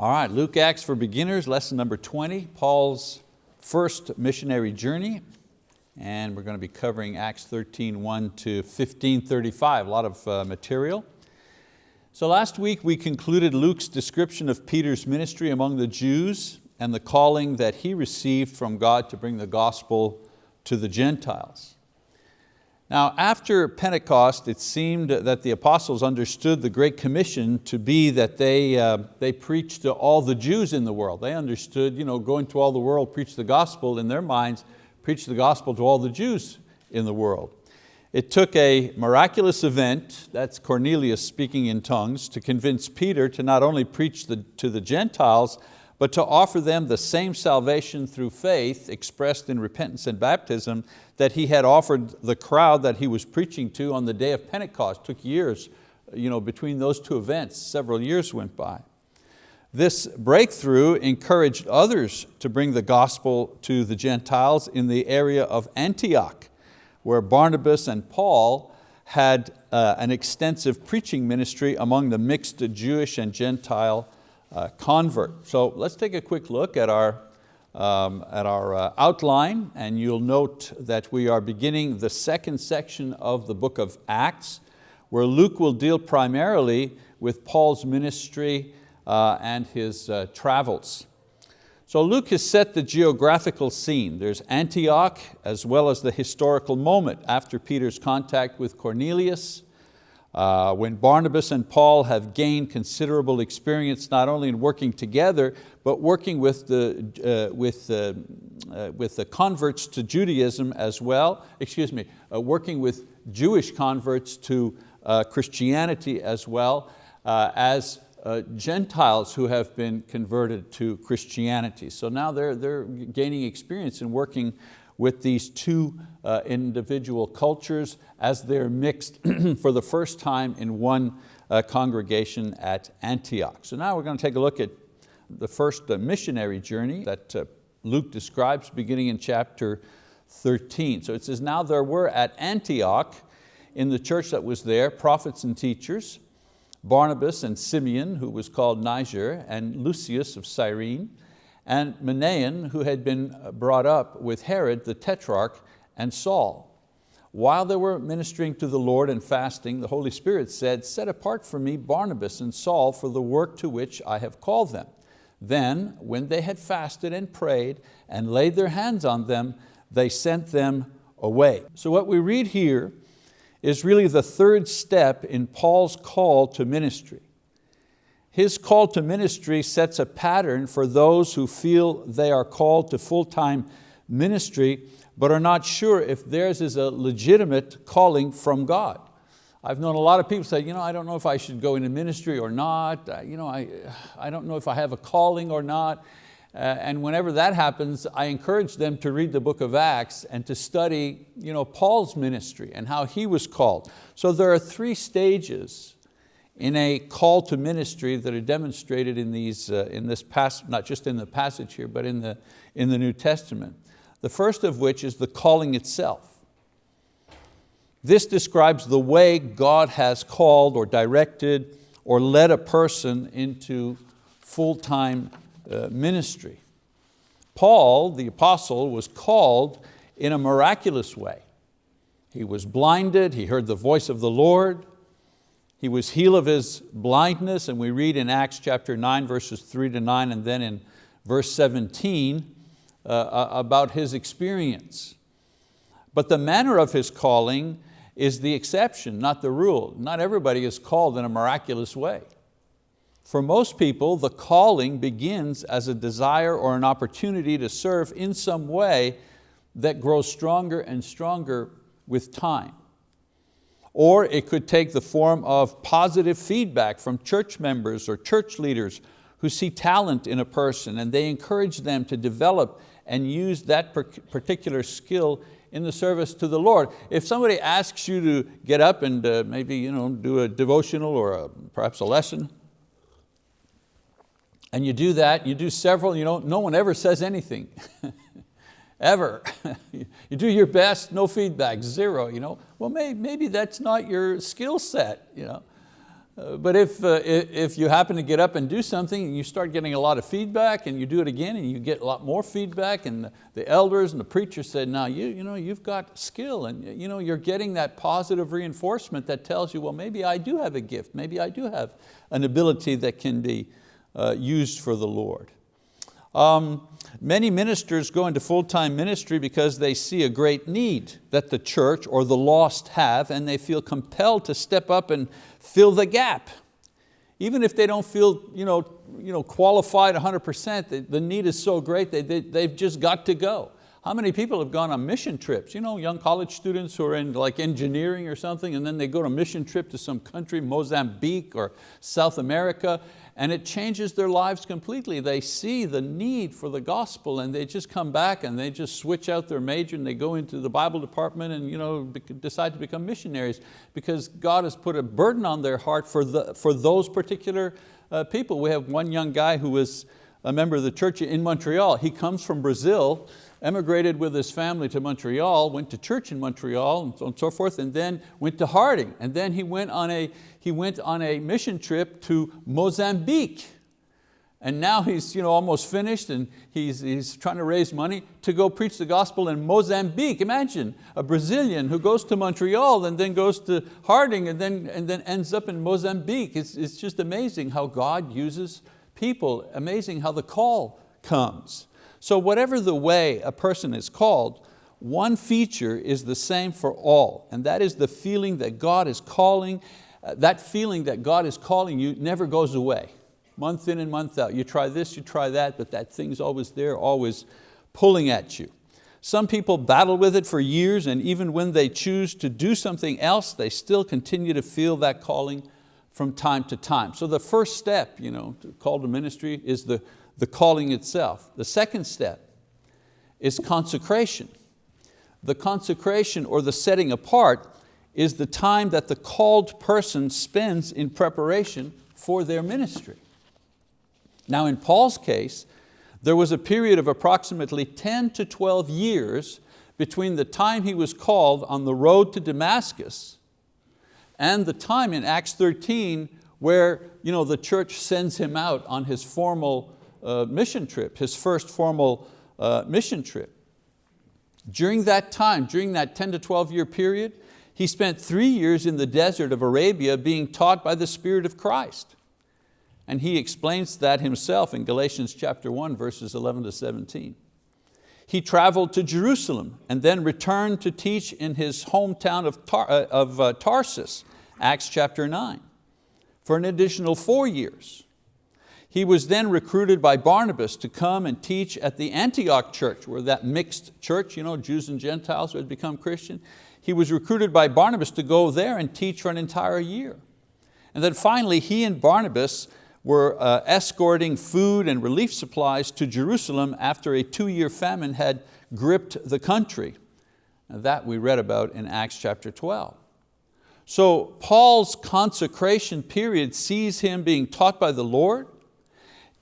All right, Luke Acts for Beginners, lesson number 20, Paul's first missionary journey. And we're going to be covering Acts 13, 1 to 15, 35, a lot of uh, material. So last week we concluded Luke's description of Peter's ministry among the Jews and the calling that he received from God to bring the gospel to the Gentiles. Now after Pentecost, it seemed that the apostles understood the Great Commission to be that they, uh, they preached to all the Jews in the world. They understood you know, going to all the world, preach the gospel in their minds, preach the gospel to all the Jews in the world. It took a miraculous event, that's Cornelius speaking in tongues, to convince Peter to not only preach the, to the Gentiles, but to offer them the same salvation through faith expressed in repentance and baptism that he had offered the crowd that he was preaching to on the day of Pentecost. It took years you know, between those two events, several years went by. This breakthrough encouraged others to bring the gospel to the Gentiles in the area of Antioch, where Barnabas and Paul had uh, an extensive preaching ministry among the mixed Jewish and Gentile convert. So let's take a quick look at our, um, at our uh, outline and you'll note that we are beginning the second section of the book of Acts where Luke will deal primarily with Paul's ministry uh, and his uh, travels. So Luke has set the geographical scene. There's Antioch as well as the historical moment after Peter's contact with Cornelius, uh, when Barnabas and Paul have gained considerable experience not only in working together, but working with the, uh, with, uh, uh with the converts to Judaism as well, excuse me, uh, working with Jewish converts to uh, Christianity as well as Gentiles who have been converted to Christianity. So now they're, they're gaining experience in working with these two uh, individual cultures as they're mixed for the first time in one uh, congregation at Antioch. So now we're going to take a look at the first uh, missionary journey that uh, Luke describes beginning in chapter 13. So it says, now there were at Antioch in the church that was there prophets and teachers, Barnabas and Simeon, who was called Niger, and Lucius of Cyrene, and Manaen, who had been brought up with Herod the Tetrarch and Saul. While they were ministering to the Lord and fasting, the Holy Spirit said, set apart for me Barnabas and Saul for the work to which I have called them. Then, when they had fasted and prayed and laid their hands on them, they sent them away. So what we read here is really the third step in Paul's call to ministry. His call to ministry sets a pattern for those who feel they are called to full-time ministry but are not sure if theirs is a legitimate calling from God. I've known a lot of people say, you know, I don't know if I should go into ministry or not. You know, I, I don't know if I have a calling or not. Uh, and whenever that happens, I encourage them to read the book of Acts and to study you know, Paul's ministry and how he was called. So there are three stages in a call to ministry that are demonstrated in, these, uh, in this passage, not just in the passage here, but in the, in the New Testament. The first of which is the calling itself. This describes the way God has called or directed or led a person into full-time uh, ministry. Paul, the apostle, was called in a miraculous way. He was blinded, he heard the voice of the Lord, he was healed of his blindness, and we read in Acts chapter 9, verses 3 to 9, and then in verse 17 uh, uh, about his experience. But the manner of his calling is the exception, not the rule. Not everybody is called in a miraculous way. For most people, the calling begins as a desire or an opportunity to serve in some way that grows stronger and stronger with time. Or it could take the form of positive feedback from church members or church leaders who see talent in a person and they encourage them to develop and use that particular skill in the service to the Lord. If somebody asks you to get up and uh, maybe you know, do a devotional or a, perhaps a lesson, and you do that, you do several, you know, no one ever says anything. ever. you do your best, no feedback, zero. You know? Well, maybe, maybe that's not your skill set. You know? Uh, but if, uh, if you happen to get up and do something and you start getting a lot of feedback and you do it again and you get a lot more feedback and the, the elders and the preacher said, now you, you know, you've got skill and you know, you're getting that positive reinforcement that tells you, well, maybe I do have a gift, maybe I do have an ability that can be uh, used for the Lord. Um, many ministers go into full-time ministry because they see a great need that the church or the lost have and they feel compelled to step up and fill the gap. Even if they don't feel you know, you know, qualified 100%, the, the need is so great they, they, they've just got to go. How many people have gone on mission trips? You know, young college students who are in like engineering or something and then they go on a mission trip to some country, Mozambique or South America, and it changes their lives completely. They see the need for the gospel and they just come back and they just switch out their major and they go into the Bible department and you know, decide to become missionaries because God has put a burden on their heart for, the, for those particular uh, people. We have one young guy who was a member of the church in Montreal. He comes from Brazil emigrated with his family to Montreal, went to church in Montreal and so, and so forth, and then went to Harding. And then he went on a, he went on a mission trip to Mozambique. And now he's you know, almost finished and he's, he's trying to raise money to go preach the gospel in Mozambique. Imagine a Brazilian who goes to Montreal and then goes to Harding and then, and then ends up in Mozambique. It's, it's just amazing how God uses people, amazing how the call comes. So whatever the way a person is called, one feature is the same for all, and that is the feeling that God is calling, uh, that feeling that God is calling you never goes away. Month in and month out. You try this, you try that, but that thing's always there, always pulling at you. Some people battle with it for years and even when they choose to do something else, they still continue to feel that calling from time to time. So the first step, you know, to call to ministry is the, the calling itself. The second step is consecration. The consecration or the setting apart is the time that the called person spends in preparation for their ministry. Now in Paul's case, there was a period of approximately 10 to 12 years between the time he was called on the road to Damascus and the time in Acts 13 where you know, the church sends him out on his formal uh, mission trip, his first formal uh, mission trip. During that time, during that 10 to 12 year period, he spent three years in the desert of Arabia being taught by the Spirit of Christ. And he explains that himself in Galatians chapter 1, verses 11 to 17. He traveled to Jerusalem and then returned to teach in his hometown of, Tar uh, of uh, Tarsus, Acts chapter 9, for an additional four years. He was then recruited by Barnabas to come and teach at the Antioch church, where that mixed church, you know, Jews and Gentiles who had become Christian. He was recruited by Barnabas to go there and teach for an entire year. And then finally, he and Barnabas were uh, escorting food and relief supplies to Jerusalem after a two-year famine had gripped the country. That we read about in Acts chapter 12. So Paul's consecration period sees him being taught by the Lord,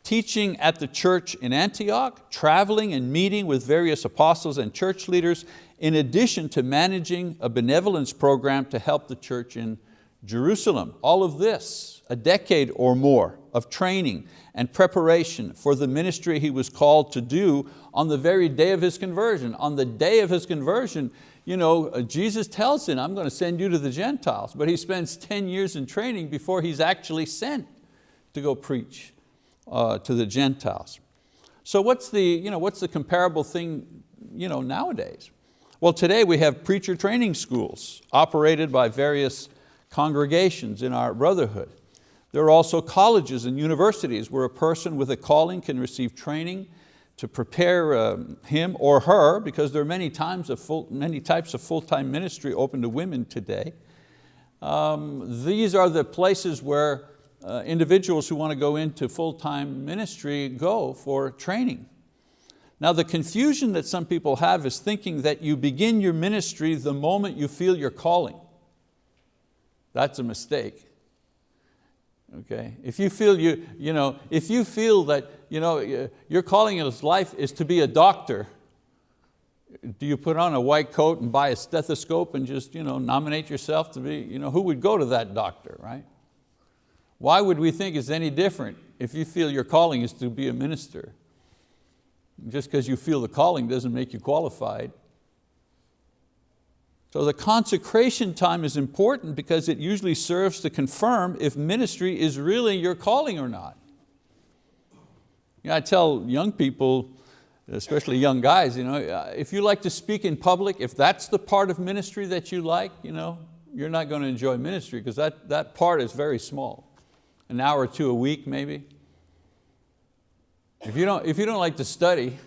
teaching at the church in Antioch, traveling and meeting with various apostles and church leaders, in addition to managing a benevolence program to help the church in Jerusalem. All of this, a decade or more of training and preparation for the ministry he was called to do on the very day of his conversion. On the day of his conversion, you know, uh, Jesus tells him, I'm going to send you to the Gentiles, but he spends 10 years in training before he's actually sent to go preach uh, to the Gentiles. So what's the, you know, what's the comparable thing you know, nowadays? Well, today we have preacher training schools operated by various congregations in our brotherhood. There are also colleges and universities where a person with a calling can receive training to prepare um, him or her, because there are many, times of full, many types of full-time ministry open to women today. Um, these are the places where uh, individuals who want to go into full-time ministry go for training. Now the confusion that some people have is thinking that you begin your ministry the moment you feel your calling. That's a mistake. Okay? If you feel you, you know, if you feel that you know, your calling in life is to be a doctor, do you put on a white coat and buy a stethoscope and just you know, nominate yourself to be, you know, who would go to that doctor, right? Why would we think it's any different if you feel your calling is to be a minister? Just because you feel the calling doesn't make you qualified. So the consecration time is important because it usually serves to confirm if ministry is really your calling or not. You know, I tell young people, especially young guys, you know, uh, if you like to speak in public, if that's the part of ministry that you like, you know, you're not going to enjoy ministry because that, that part is very small. An hour or two a week maybe. If you don't, if you don't like to study,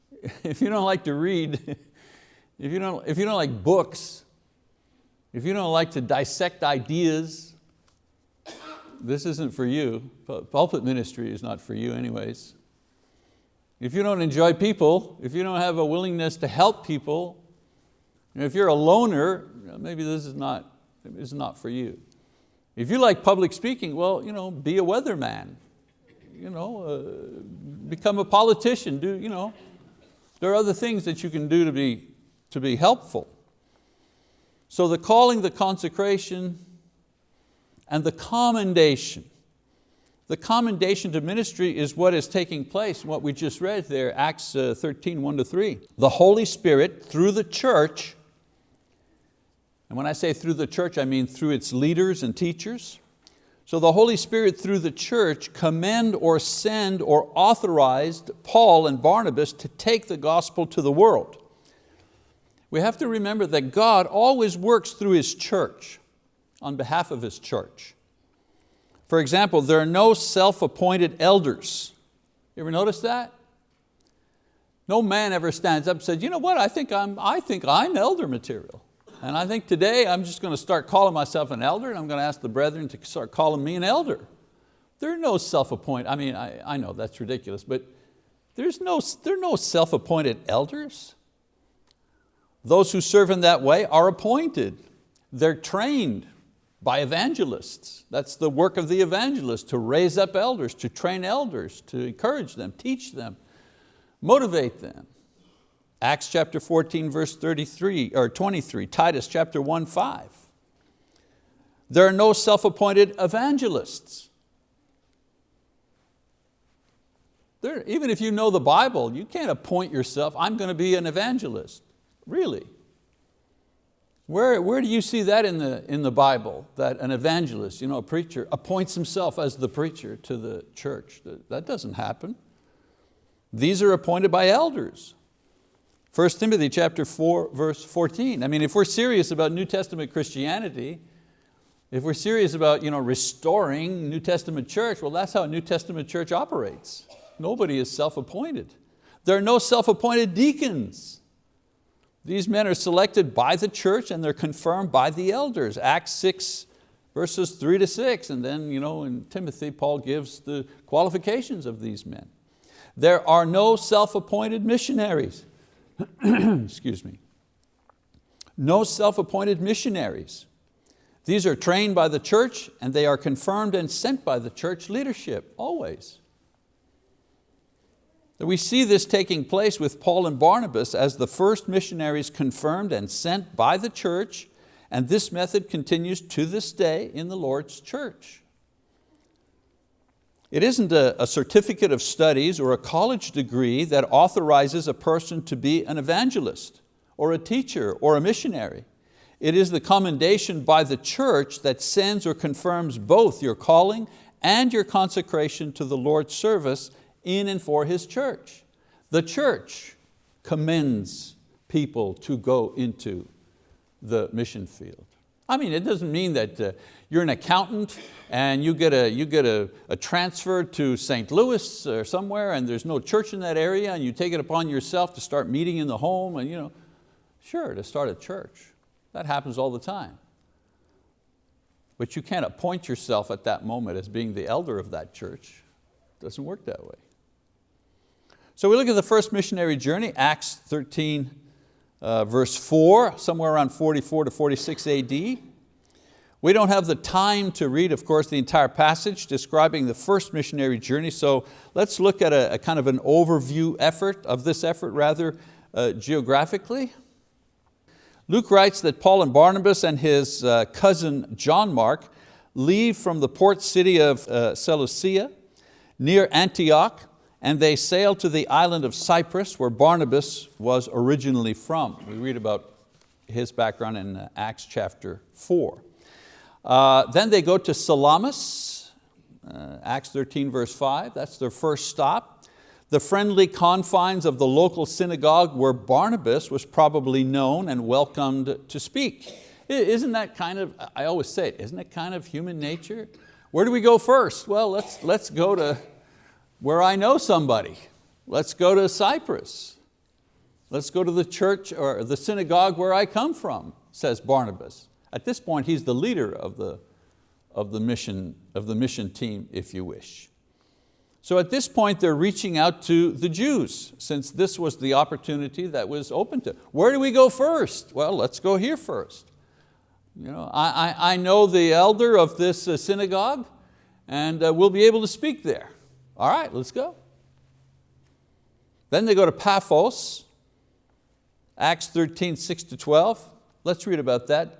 if you don't like to read, if you don't, if you don't like books, if you don't like to dissect ideas, this isn't for you. Pulpit ministry is not for you anyways. If you don't enjoy people, if you don't have a willingness to help people, if you're a loner, maybe this is not, this is not for you. If you like public speaking, well, you know, be a weatherman. You know, uh, become a politician. Do, you know, there are other things that you can do to be, to be helpful. So the calling, the consecration, and the commendation. The commendation to ministry is what is taking place, what we just read there, Acts uh, 13, 1 to 3. The Holy Spirit, through the church, and when I say through the church, I mean through its leaders and teachers. So the Holy Spirit through the church commend or send or authorized Paul and Barnabas to take the gospel to the world. We have to remember that God always works through His church, on behalf of His church. For example, there are no self-appointed elders. You ever notice that? No man ever stands up and says, you know what, I think I'm, I think I'm elder material. And I think today I'm just going to start calling myself an elder and I'm going to ask the brethren to start calling me an elder. There are no self-appointed, I mean, I, I know that's ridiculous, but there's no, there are no self-appointed elders. Those who serve in that way are appointed. They're trained by evangelists. That's the work of the evangelist, to raise up elders, to train elders, to encourage them, teach them, motivate them. Acts chapter 14, verse 33, or 23, Titus chapter 1, 5. There are no self-appointed evangelists. There, even if you know the Bible, you can't appoint yourself, I'm going to be an evangelist. Really? Where, where do you see that in the, in the Bible, that an evangelist, you know, a preacher, appoints himself as the preacher to the church? That doesn't happen. These are appointed by elders. 1 Timothy chapter 4, verse 14. I mean, if we're serious about New Testament Christianity, if we're serious about you know, restoring New Testament church, well that's how a New Testament church operates. Nobody is self-appointed. There are no self-appointed deacons. These men are selected by the church and they're confirmed by the elders. Acts 6, verses three to six, and then you know, in Timothy, Paul gives the qualifications of these men. There are no self-appointed missionaries. excuse me, no self-appointed missionaries. These are trained by the church and they are confirmed and sent by the church leadership, always. We see this taking place with Paul and Barnabas as the first missionaries confirmed and sent by the church, and this method continues to this day in the Lord's church. It isn't a, a, certificate of studies or a college degree that authorizes a person to be an evangelist or a teacher or a missionary. It is the commendation by the church that sends or confirms both your calling and your consecration to the Lord's service in and for His church. The church commends people to go into the mission field. I mean, it doesn't mean that uh, you're an accountant and you get, a, you get a, a transfer to St. Louis or somewhere and there's no church in that area and you take it upon yourself to start meeting in the home and you know, sure, to start a church. That happens all the time. But you can't appoint yourself at that moment as being the elder of that church. It doesn't work that way. So we look at the first missionary journey, Acts 13, uh, verse four, somewhere around 44 to 46 AD. We don't have the time to read, of course, the entire passage describing the first missionary journey, so let's look at a, a kind of an overview effort, of this effort rather, uh, geographically. Luke writes that Paul and Barnabas and his uh, cousin John Mark leave from the port city of uh, Seleucia near Antioch and they sail to the island of Cyprus where Barnabas was originally from. We read about his background in uh, Acts chapter four. Uh, then they go to Salamis, uh, Acts 13 verse five, that's their first stop. The friendly confines of the local synagogue where Barnabas was probably known and welcomed to speak. Isn't that kind of, I always say it, isn't it kind of human nature? Where do we go first? Well, let's, let's go to where I know somebody. Let's go to Cyprus. Let's go to the church or the synagogue where I come from, says Barnabas. At this point, he's the leader of the, of the, mission, of the mission team, if you wish. So at this point, they're reaching out to the Jews, since this was the opportunity that was open to. Where do we go first? Well, let's go here first. You know, I, I, I know the elder of this uh, synagogue, and uh, we'll be able to speak there. All right, let's go. Then they go to Paphos, Acts 13, 6 to 12. Let's read about that.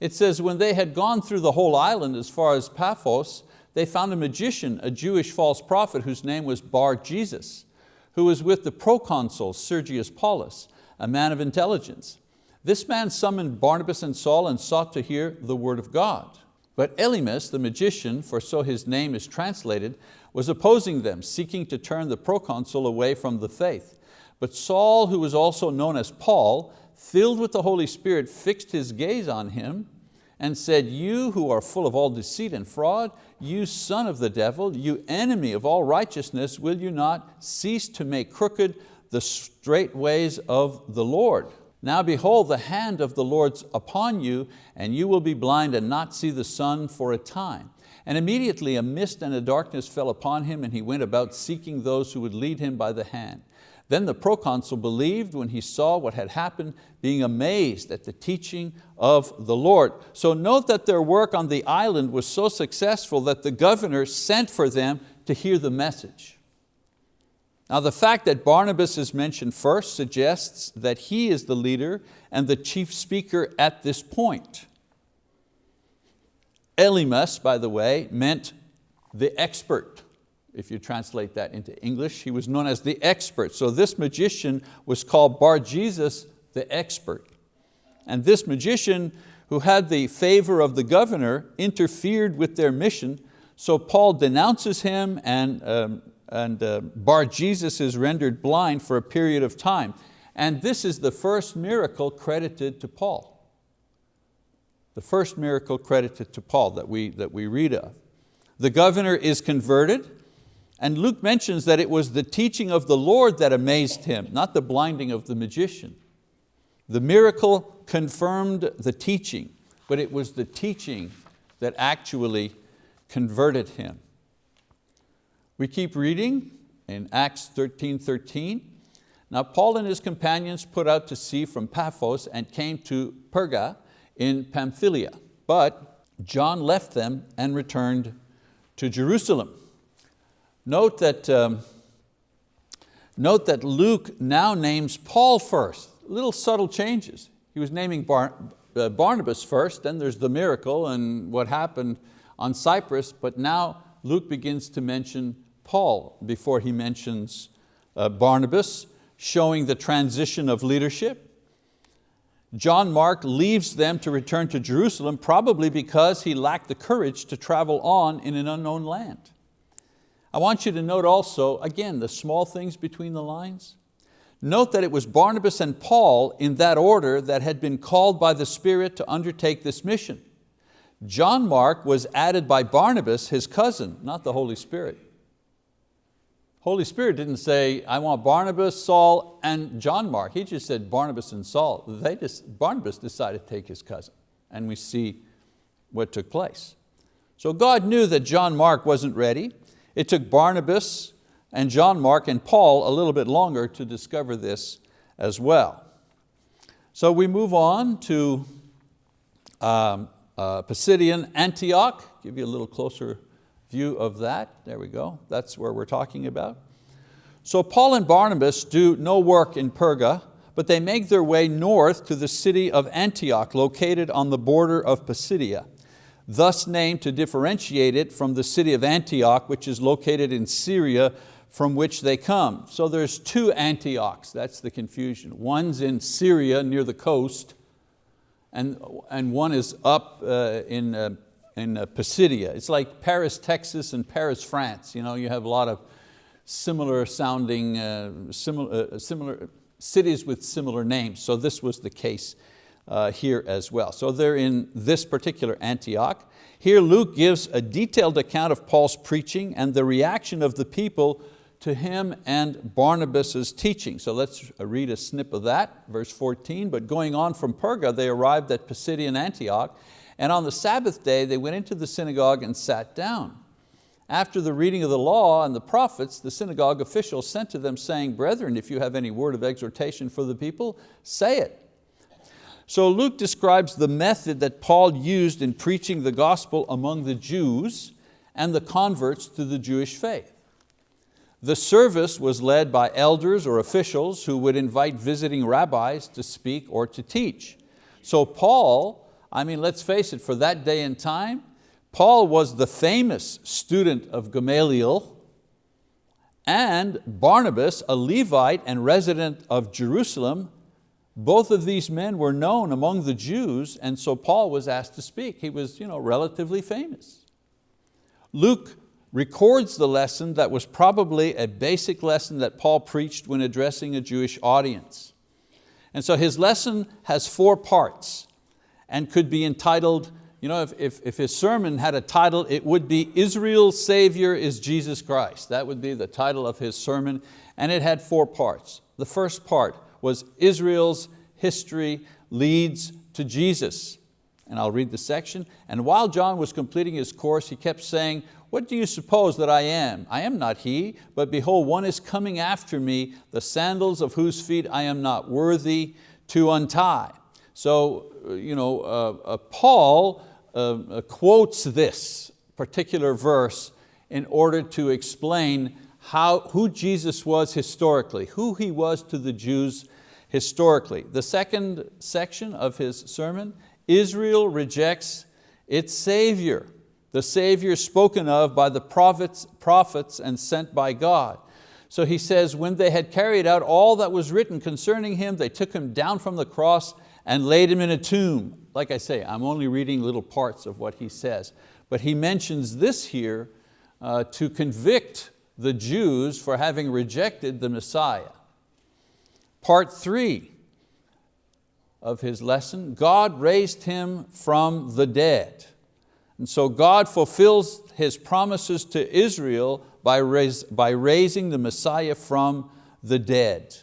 It says, when they had gone through the whole island as far as Paphos, they found a magician, a Jewish false prophet whose name was Bar Jesus, who was with the proconsul Sergius Paulus, a man of intelligence. This man summoned Barnabas and Saul and sought to hear the word of God. But Elymas, the magician, for so his name is translated, was opposing them, seeking to turn the proconsul away from the faith. But Saul, who was also known as Paul, filled with the Holy Spirit, fixed his gaze on him and said, you who are full of all deceit and fraud, you son of the devil, you enemy of all righteousness, will you not cease to make crooked the straight ways of the Lord? Now behold, the hand of the Lord's upon you, and you will be blind and not see the sun for a time. And immediately a mist and a darkness fell upon him and he went about seeking those who would lead him by the hand. Then the proconsul believed when he saw what had happened, being amazed at the teaching of the Lord. So note that their work on the island was so successful that the governor sent for them to hear the message. Now the fact that Barnabas is mentioned first suggests that he is the leader and the chief speaker at this point. Elymas, by the way, meant the expert. If you translate that into English, he was known as the expert. So this magician was called Bar Jesus the expert. And this magician who had the favor of the governor interfered with their mission, so Paul denounces him and, um, and uh, Bar Jesus is rendered blind for a period of time. And this is the first miracle credited to Paul the first miracle credited to Paul that we, that we read of. The governor is converted, and Luke mentions that it was the teaching of the Lord that amazed him, not the blinding of the magician. The miracle confirmed the teaching, but it was the teaching that actually converted him. We keep reading in Acts 13, 13. Now Paul and his companions put out to sea from Paphos and came to Perga, in Pamphylia, but John left them and returned to Jerusalem. Note that, um, note that Luke now names Paul first, little subtle changes. He was naming Bar uh, Barnabas first, then there's the miracle and what happened on Cyprus, but now Luke begins to mention Paul before he mentions uh, Barnabas, showing the transition of leadership. John Mark leaves them to return to Jerusalem probably because he lacked the courage to travel on in an unknown land. I want you to note also, again, the small things between the lines. Note that it was Barnabas and Paul in that order that had been called by the Spirit to undertake this mission. John Mark was added by Barnabas, his cousin, not the Holy Spirit. Holy Spirit didn't say, I want Barnabas, Saul, and John Mark. He just said Barnabas and Saul. They just, Barnabas decided to take his cousin, and we see what took place. So God knew that John Mark wasn't ready. It took Barnabas and John Mark and Paul a little bit longer to discover this as well. So we move on to um, uh, Pisidian Antioch, give you a little closer view of that. There we go, that's where we're talking about. So Paul and Barnabas do no work in Perga, but they make their way north to the city of Antioch, located on the border of Pisidia. Thus named to differentiate it from the city of Antioch, which is located in Syria, from which they come. So there's two Antiochs, that's the confusion. One's in Syria near the coast, and, and one is up uh, in, uh, in uh, Pisidia. It's like Paris, Texas and Paris, France. You, know, you have a lot of similar sounding, uh, similar, uh, similar cities with similar names. So this was the case uh, here as well. So they're in this particular Antioch. Here Luke gives a detailed account of Paul's preaching and the reaction of the people to him and Barnabas's teaching. So let's read a snip of that, verse 14. But going on from Perga, they arrived at Pisidian Antioch, and on the Sabbath day they went into the synagogue and sat down. After the reading of the law and the prophets, the synagogue officials sent to them saying, Brethren, if you have any word of exhortation for the people, say it. So Luke describes the method that Paul used in preaching the gospel among the Jews and the converts to the Jewish faith. The service was led by elders or officials who would invite visiting rabbis to speak or to teach. So Paul, I mean, let's face it, for that day and time, Paul was the famous student of Gamaliel and Barnabas, a Levite and resident of Jerusalem, both of these men were known among the Jews and so Paul was asked to speak. He was you know, relatively famous. Luke records the lesson that was probably a basic lesson that Paul preached when addressing a Jewish audience. And so his lesson has four parts and could be entitled, you know, if, if, if his sermon had a title, it would be Israel's Savior is Jesus Christ. That would be the title of his sermon. And it had four parts. The first part was Israel's history leads to Jesus. And I'll read the section. And while John was completing his course, he kept saying, what do you suppose that I am? I am not he, but behold, one is coming after me, the sandals of whose feet I am not worthy to untie. So you know, uh, uh, Paul uh, uh, quotes this particular verse in order to explain how, who Jesus was historically, who He was to the Jews historically. The second section of his sermon, Israel rejects its Savior the Savior spoken of by the prophets, prophets and sent by God. So he says, when they had carried out all that was written concerning him, they took him down from the cross and laid him in a tomb. Like I say, I'm only reading little parts of what he says. But he mentions this here uh, to convict the Jews for having rejected the Messiah. Part three of his lesson, God raised him from the dead. And so God fulfills His promises to Israel by, by raising the Messiah from the dead.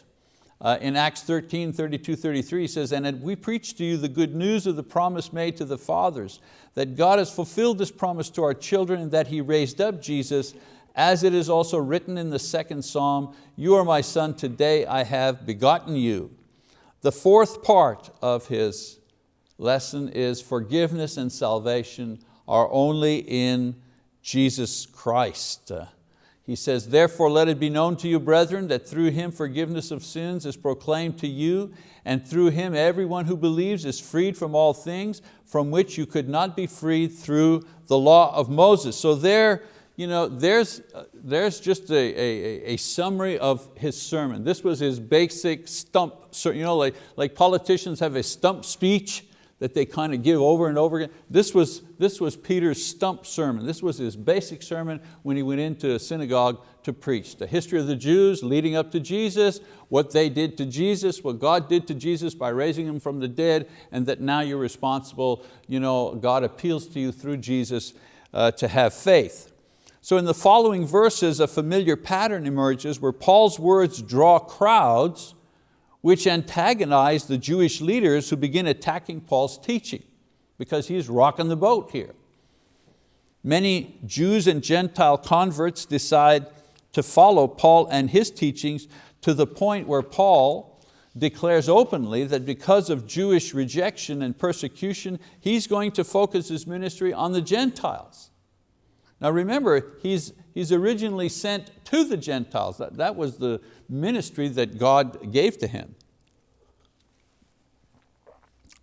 Uh, in Acts 13, 32, 33 he says, and we preach to you the good news of the promise made to the fathers, that God has fulfilled this promise to our children and that He raised up Jesus, as it is also written in the second Psalm, you are my son, today I have begotten you. The fourth part of his lesson is forgiveness and salvation are only in Jesus Christ. He says, therefore let it be known to you, brethren, that through Him forgiveness of sins is proclaimed to you, and through Him everyone who believes is freed from all things from which you could not be freed through the law of Moses. So there, you know, there's, there's just a, a, a summary of his sermon. This was his basic stump, you know, like, like politicians have a stump speech, that they kind of give over and over again. This was, this was Peter's stump sermon. This was his basic sermon when he went into a synagogue to preach. The history of the Jews leading up to Jesus, what they did to Jesus, what God did to Jesus by raising him from the dead, and that now you're responsible, you know, God appeals to you through Jesus uh, to have faith. So in the following verses, a familiar pattern emerges where Paul's words draw crowds which antagonize the Jewish leaders who begin attacking Paul's teaching because he's rocking the boat here. Many Jews and Gentile converts decide to follow Paul and his teachings to the point where Paul declares openly that because of Jewish rejection and persecution, he's going to focus his ministry on the Gentiles. Now remember, he's, he's originally sent to the Gentiles. That, that was the ministry that God gave to him.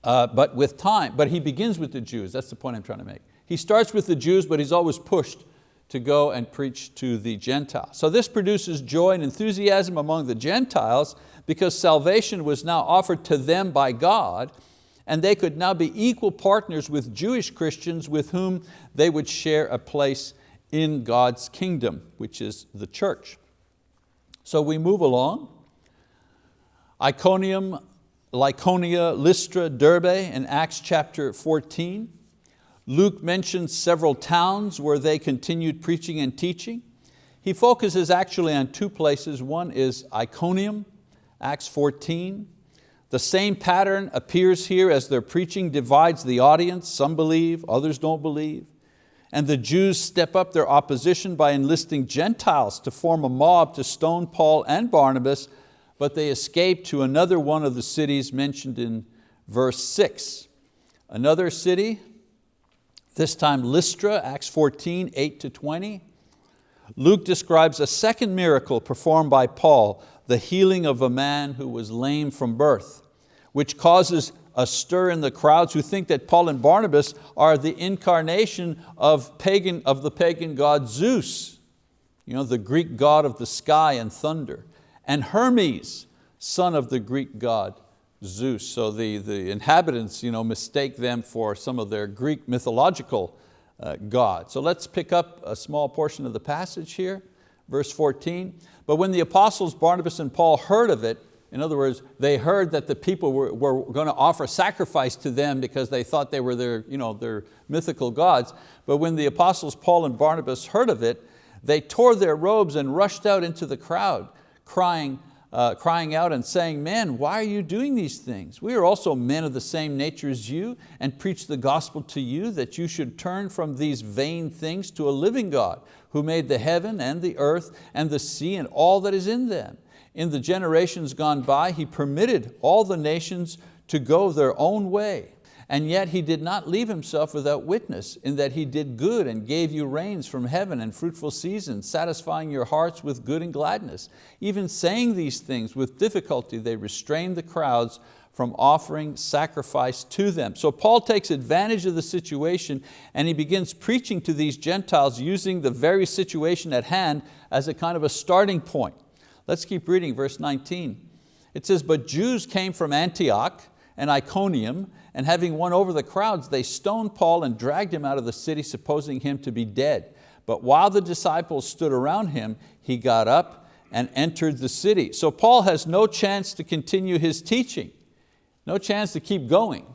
Uh, but with time, but he begins with the Jews, that's the point I'm trying to make. He starts with the Jews, but he's always pushed to go and preach to the Gentiles. So this produces joy and enthusiasm among the Gentiles because salvation was now offered to them by God and they could now be equal partners with Jewish Christians with whom they would share a place in God's kingdom, which is the church. So we move along. Iconium, Lycaonia, Lystra, Derbe in Acts chapter 14. Luke mentions several towns where they continued preaching and teaching. He focuses actually on two places. One is Iconium, Acts 14. The same pattern appears here as their preaching divides the audience. Some believe, others don't believe. And the Jews step up their opposition by enlisting Gentiles to form a mob to stone Paul and Barnabas, but they escape to another one of the cities mentioned in verse six. Another city, this time Lystra, Acts 14, 8 to 20. Luke describes a second miracle performed by Paul, the healing of a man who was lame from birth, which causes a stir in the crowds who think that Paul and Barnabas are the incarnation of, pagan, of the pagan god Zeus, you know, the Greek god of the sky and thunder, and Hermes, son of the Greek god Zeus. So the, the inhabitants you know, mistake them for some of their Greek mythological uh, gods. So let's pick up a small portion of the passage here, verse 14. But when the apostles Barnabas and Paul heard of it, in other words, they heard that the people were, were going to offer sacrifice to them because they thought they were their, you know, their mythical gods. But when the apostles Paul and Barnabas heard of it, they tore their robes and rushed out into the crowd, crying, uh, crying out and saying, men, why are you doing these things? We are also men of the same nature as you and preach the gospel to you that you should turn from these vain things to a living God who made the heaven and the earth and the sea and all that is in them. In the generations gone by, He permitted all the nations to go their own way and yet he did not leave himself without witness in that he did good and gave you rains from heaven and fruitful seasons, satisfying your hearts with good and gladness. Even saying these things with difficulty, they restrained the crowds from offering sacrifice to them. So Paul takes advantage of the situation and he begins preaching to these Gentiles using the very situation at hand as a kind of a starting point. Let's keep reading verse 19. It says, but Jews came from Antioch and Iconium and having won over the crowds, they stoned Paul and dragged him out of the city, supposing him to be dead. But while the disciples stood around him, he got up and entered the city. So Paul has no chance to continue his teaching, no chance to keep going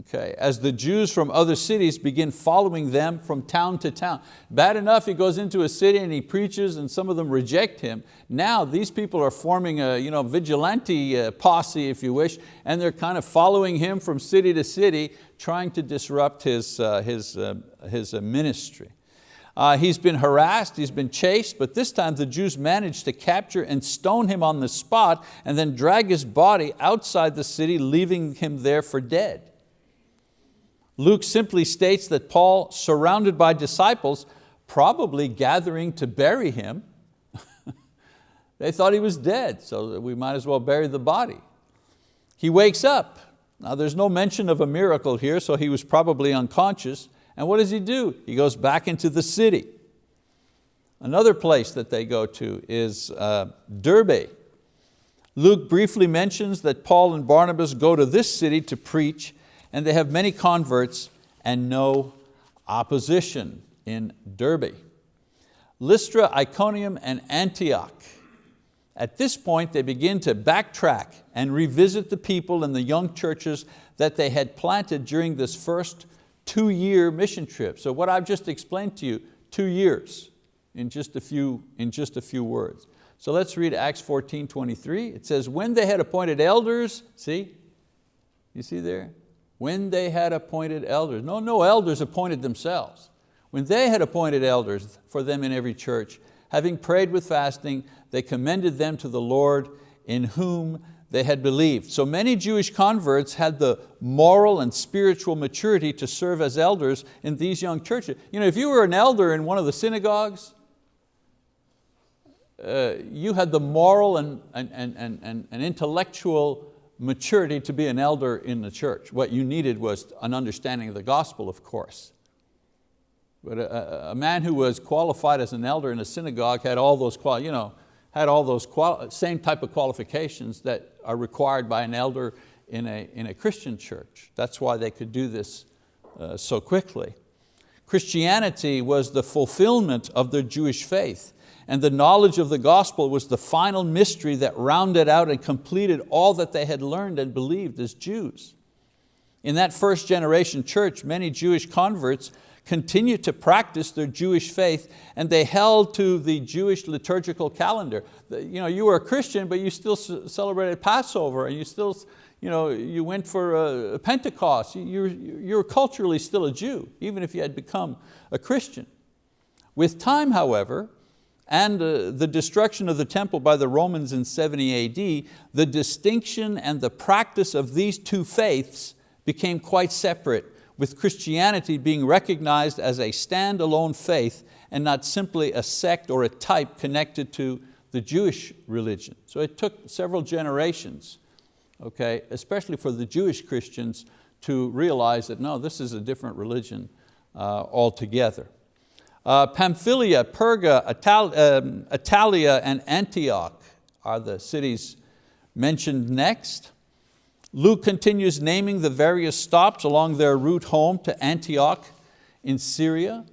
okay, as the Jews from other cities begin following them from town to town. Bad enough he goes into a city and he preaches and some of them reject him. Now these people are forming a you know, vigilante uh, posse, if you wish, and they're kind of following him from city to city, trying to disrupt his, uh, his, uh, his uh, ministry. Uh, he's been harassed, he's been chased, but this time the Jews managed to capture and stone him on the spot and then drag his body outside the city, leaving him there for dead. Luke simply states that Paul, surrounded by disciples, probably gathering to bury him, they thought he was dead, so we might as well bury the body. He wakes up. Now there's no mention of a miracle here, so he was probably unconscious. And what does he do? He goes back into the city. Another place that they go to is uh, Derbe. Luke briefly mentions that Paul and Barnabas go to this city to preach and they have many converts and no opposition in Derbe. Lystra, Iconium, and Antioch. At this point, they begin to backtrack and revisit the people and the young churches that they had planted during this first two-year mission trip. So what I've just explained to you, two years in just a few, in just a few words. So let's read Acts 14, 23. It says, when they had appointed elders, see, you see there? When they had appointed elders. No, no elders appointed themselves. When they had appointed elders for them in every church, having prayed with fasting, they commended them to the Lord in whom they had believed. So many Jewish converts had the moral and spiritual maturity to serve as elders in these young churches. You know, if you were an elder in one of the synagogues, uh, you had the moral and, and, and, and, and intellectual maturity to be an elder in the church. What you needed was an understanding of the gospel, of course. But a, a, man who was qualified as an elder in a synagogue had all those, you know, had all those same type of qualifications that are required by an elder in a, in a Christian church. That's why they could do this uh, so quickly. Christianity was the fulfillment of their Jewish faith and the knowledge of the gospel was the final mystery that rounded out and completed all that they had learned and believed as Jews. In that first generation church, many Jewish converts continued to practice their Jewish faith and they held to the Jewish liturgical calendar. You, know, you were a Christian, but you still celebrated Passover and you still you, know, you went for a Pentecost. You're, you're culturally still a Jew, even if you had become a Christian. With time, however, and uh, the destruction of the temple by the Romans in 70 AD, the distinction and the practice of these two faiths became quite separate, with Christianity being recognized as a standalone faith and not simply a sect or a type connected to the Jewish religion. So it took several generations okay, especially for the Jewish Christians to realize that no, this is a different religion uh, altogether. Uh, Pamphylia, Perga, Ital um, Attalia, and Antioch are the cities mentioned next. Luke continues naming the various stops along their route home to Antioch in Syria.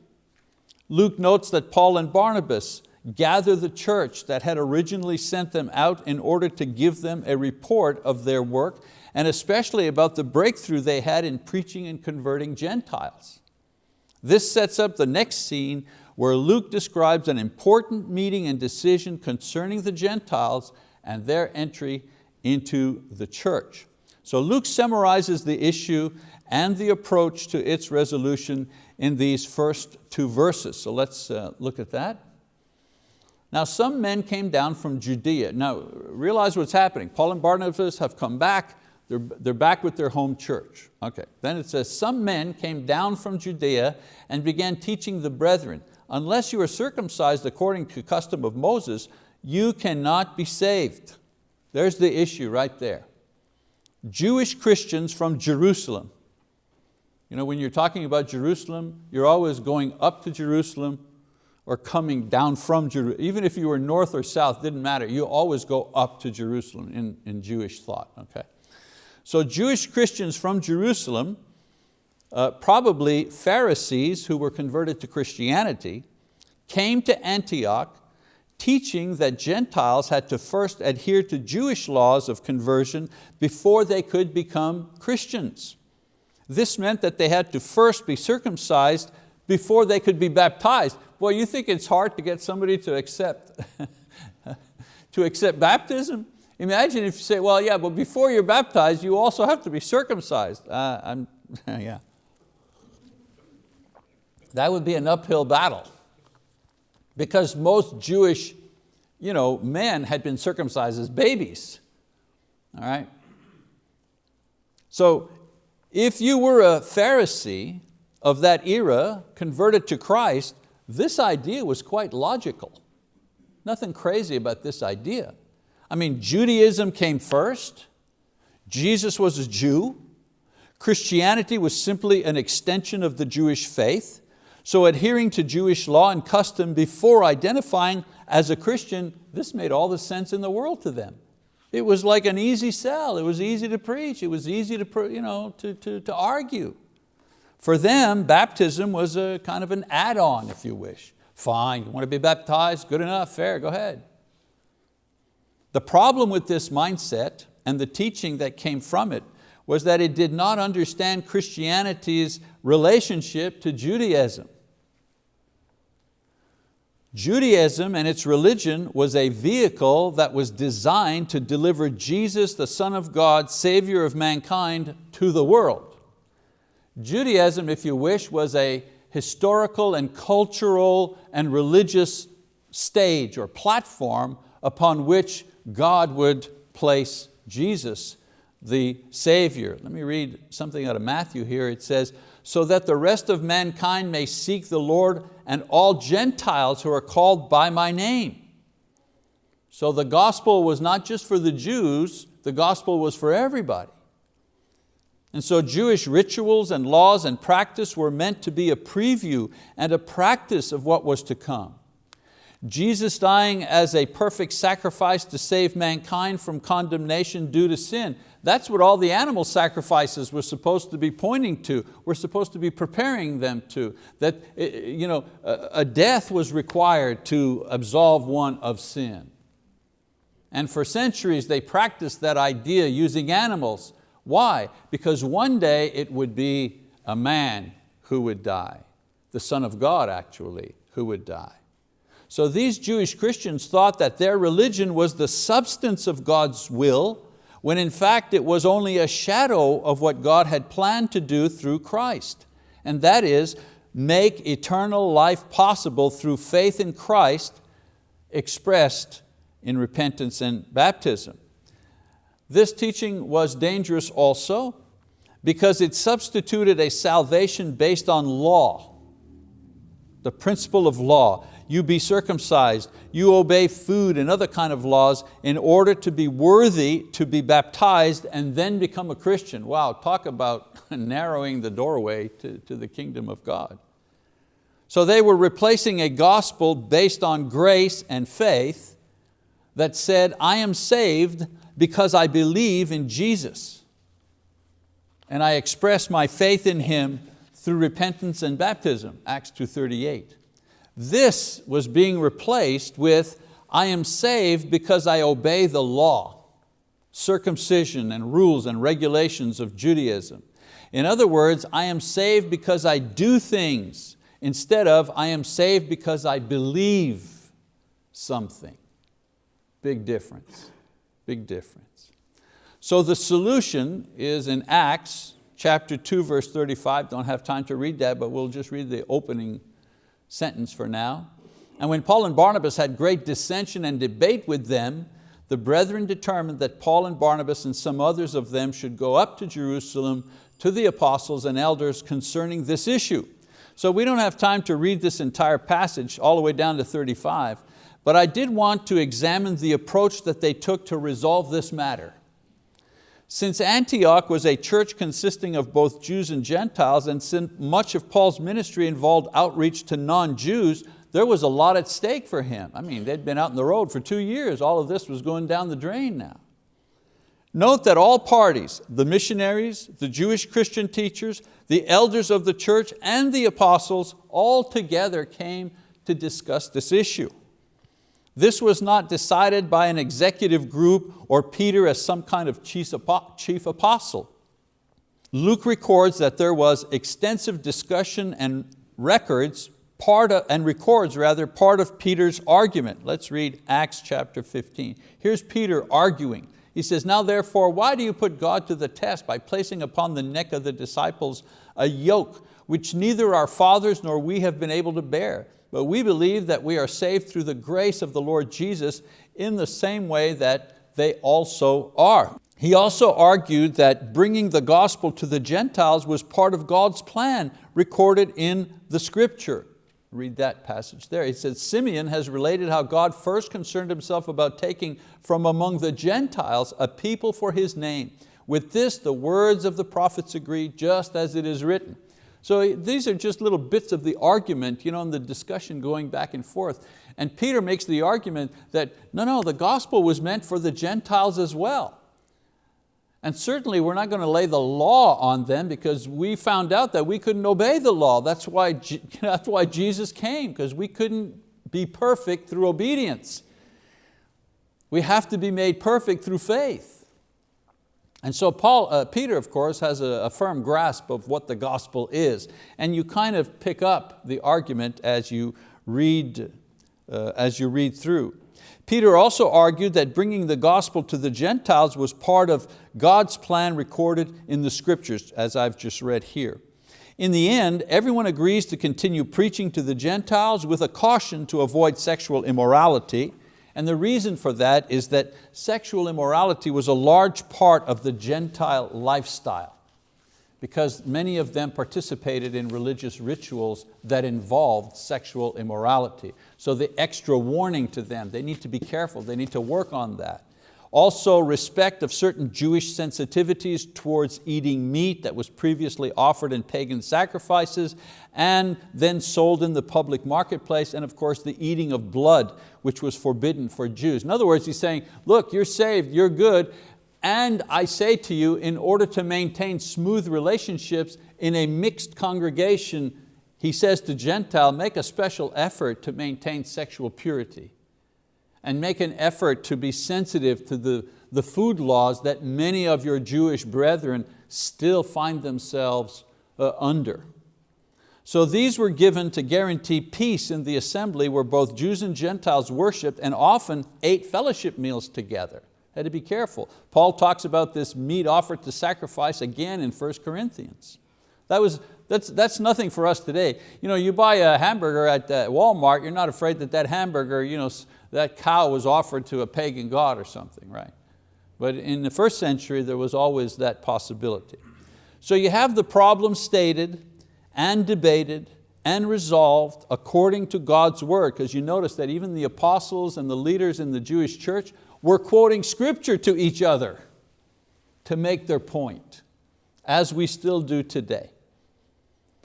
Luke notes that Paul and Barnabas gather the church that had originally sent them out in order to give them a report of their work and especially about the breakthrough they had in preaching and converting Gentiles. This sets up the next scene where Luke describes an important meeting and decision concerning the Gentiles and their entry into the church. So Luke summarizes the issue and the approach to its resolution in these first two verses. So let's uh, look at that. Now some men came down from Judea. Now realize what's happening. Paul and Barnabas have come back, they're, they're back with their home church. Okay. Then it says, some men came down from Judea and began teaching the brethren, unless you are circumcised according to custom of Moses, you cannot be saved. There's the issue right there. Jewish Christians from Jerusalem. You know, when you're talking about Jerusalem, you're always going up to Jerusalem or coming down from Jerusalem. Even if you were north or south, didn't matter. You always go up to Jerusalem in, in Jewish thought. Okay? So Jewish Christians from Jerusalem, uh, probably Pharisees who were converted to Christianity, came to Antioch teaching that Gentiles had to first adhere to Jewish laws of conversion before they could become Christians. This meant that they had to first be circumcised before they could be baptized. Boy, you think it's hard to get somebody to accept, to accept baptism? Imagine if you say, well, yeah, but before you're baptized, you also have to be circumcised. Uh, I'm, yeah. That would be an uphill battle because most Jewish you know, men had been circumcised as babies, all right? So if you were a Pharisee of that era, converted to Christ, this idea was quite logical. Nothing crazy about this idea. I mean, Judaism came first, Jesus was a Jew, Christianity was simply an extension of the Jewish faith, so adhering to Jewish law and custom before identifying as a Christian, this made all the sense in the world to them. It was like an easy sell, it was easy to preach, it was easy to, you know, to, to, to argue. For them, baptism was a kind of an add-on, if you wish. Fine, you want to be baptized? Good enough, fair, go ahead. The problem with this mindset and the teaching that came from it was that it did not understand Christianity's relationship to Judaism. Judaism and its religion was a vehicle that was designed to deliver Jesus, the Son of God, Savior of mankind, to the world. Judaism, if you wish, was a historical and cultural and religious stage or platform upon which God would place Jesus, the Savior. Let me read something out of Matthew here. It says, so that the rest of mankind may seek the Lord and all Gentiles who are called by my name. So the gospel was not just for the Jews, the gospel was for everybody. And so Jewish rituals and laws and practice were meant to be a preview and a practice of what was to come. Jesus dying as a perfect sacrifice to save mankind from condemnation due to sin. That's what all the animal sacrifices were supposed to be pointing to. We're supposed to be preparing them to. That eh, eh, you know, a death was required to absolve one of sin. And for centuries they practiced that idea using animals. Why? Because one day it would be a man who would die. The Son of God actually, who would die. So these Jewish Christians thought that their religion was the substance of God's will, when in fact it was only a shadow of what God had planned to do through Christ. And that is, make eternal life possible through faith in Christ expressed in repentance and baptism. This teaching was dangerous also because it substituted a salvation based on law, the principle of law. You be circumcised, you obey food and other kind of laws in order to be worthy to be baptized and then become a Christian. Wow, talk about narrowing the doorway to, to the kingdom of God. So they were replacing a gospel based on grace and faith that said, I am saved because I believe in Jesus. And I express my faith in Him through repentance and baptism, Acts 2.38. This was being replaced with, I am saved because I obey the law, circumcision and rules and regulations of Judaism. In other words, I am saved because I do things instead of I am saved because I believe something. Big difference, big difference. So the solution is in Acts chapter 2 verse 35, don't have time to read that, but we'll just read the opening sentence for now. And when Paul and Barnabas had great dissension and debate with them, the brethren determined that Paul and Barnabas and some others of them should go up to Jerusalem to the apostles and elders concerning this issue. So we don't have time to read this entire passage all the way down to 35, but I did want to examine the approach that they took to resolve this matter. Since Antioch was a church consisting of both Jews and Gentiles, and since much of Paul's ministry involved outreach to non-Jews, there was a lot at stake for him. I mean, they'd been out on the road for two years. All of this was going down the drain now. Note that all parties, the missionaries, the Jewish Christian teachers, the elders of the church, and the apostles all together came to discuss this issue. This was not decided by an executive group or Peter as some kind of chief apostle. Luke records that there was extensive discussion and records part of, and records rather part of Peter's argument. Let's read Acts chapter 15. Here's Peter arguing. He says, now therefore, why do you put God to the test by placing upon the neck of the disciples a yoke which neither our fathers nor we have been able to bear? But we believe that we are saved through the grace of the Lord Jesus in the same way that they also are. He also argued that bringing the gospel to the Gentiles was part of God's plan recorded in the scripture. Read that passage there. He said, Simeon has related how God first concerned himself about taking from among the Gentiles a people for his name. With this, the words of the prophets agree, just as it is written. So eh, these are just little bits of the argument, you know, and the discussion going back and forth. And Peter makes the argument that, no, no, the gospel was meant for the Gentiles as well. And certainly we're not going to lay the law on them because we found out that we couldn't obey the law. That's why, that's why Jesus came, because we couldn't be perfect through obedience. We have to be made perfect through faith. And so Paul, uh, Peter, of course, has a, a, firm grasp of what the gospel is. And you kind of pick up the argument as you read, uh, as you read through. Peter also argued that bringing the gospel to the Gentiles was part of God's plan recorded in the scriptures, as I've just read here. In the end, everyone agrees to continue preaching to the Gentiles with a caution to avoid sexual immorality, and the reason for that is that sexual immorality was a large part of the Gentile lifestyle because many of them participated in religious rituals that involved sexual immorality. So the extra warning to them, they need to be careful, they need to work on that. Also respect of certain Jewish sensitivities towards eating meat that was previously offered in pagan sacrifices and then sold in the public marketplace, and of course the eating of blood, which was forbidden for Jews. In other words, he's saying, look, you're saved, you're good, and I say to you, in order to maintain smooth relationships in a mixed congregation, he says to Gentile, make a special effort to maintain sexual purity and make an effort to be sensitive to the, the food laws that many of your Jewish brethren still find themselves uh, under. So these were given to guarantee peace in the assembly where both Jews and Gentiles worshiped and often ate fellowship meals together. Had to be careful. Paul talks about this meat offered to sacrifice again in 1 Corinthians. That was, that's, that's nothing for us today. You, know, you buy a hamburger at uh, Walmart, you're not afraid that that hamburger, you know, that cow was offered to a pagan god or something, right? But in the first century, there was always that possibility. So you have the problem stated and debated and resolved according to God's word, because you notice that even the apostles and the leaders in the Jewish church were quoting scripture to each other to make their point, as we still do today.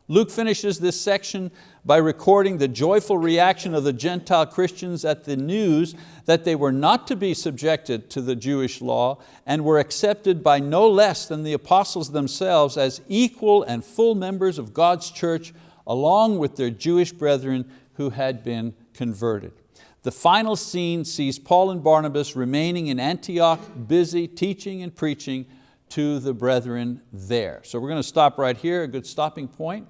Luke finishes this section by recording the joyful reaction of the Gentile Christians at the news that they were not to be subjected to the Jewish law and were accepted by no less than the apostles themselves as equal and full members of God's church along with their Jewish brethren who had been converted. The final scene sees Paul and Barnabas remaining in Antioch, busy teaching and preaching to the brethren there. So we're going to stop right here, a good stopping point.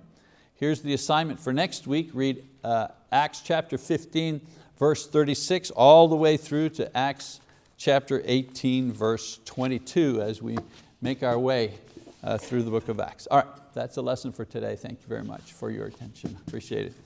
Here's the assignment for next week. Read uh, Acts chapter 15, verse 36, all the way through to Acts chapter 18, verse 22, as we make our way uh, through the book of Acts. All right, that's a lesson for today. Thank you very much for your attention. Appreciate it.